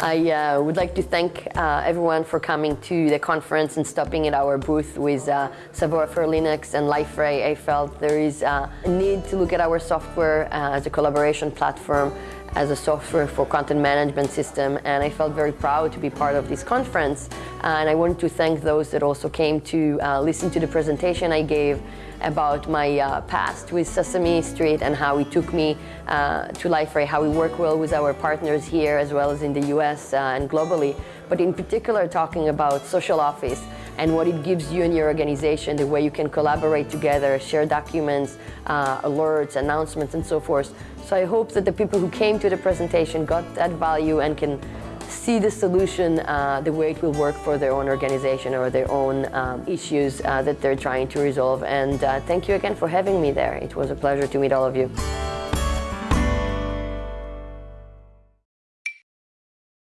I uh, would like to thank uh, everyone for coming to the conference and stopping at our booth with uh, for Linux and Liferay. I felt there is uh, a need to look at our software uh, as a collaboration platform, as a software for content management system, and I felt very proud to be part of this conference. and I wanted to thank those that also came to uh, listen to the presentation I gave about my uh, past with Sesame Street and how it took me uh, to Liferay, how we work well with our partners here as well as in the US uh, and globally, but in particular talking about social office and what it gives you and your organization, the way you can collaborate together, share documents, uh, alerts, announcements, and so forth. So I hope that the people who came to the presentation got that value and can see the solution uh, the way it will work for their own organization or their own um, issues uh, that they're trying to resolve. And uh, thank you again for having me there. It was a pleasure to meet all of you.